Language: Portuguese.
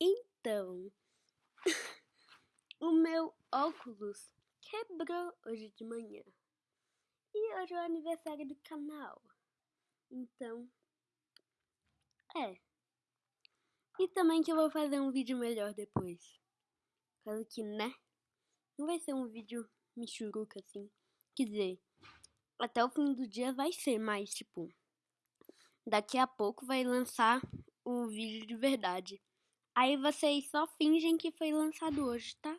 Então, o meu óculos quebrou hoje de manhã. E hoje é o aniversário do canal. Então, é. E também que eu vou fazer um vídeo melhor depois. Caso que, né? Não vai ser um vídeo michuruca assim. Quer dizer, até o fim do dia vai ser, mas tipo, daqui a pouco vai lançar o vídeo de verdade. Aí vocês só fingem que foi lançado hoje, tá?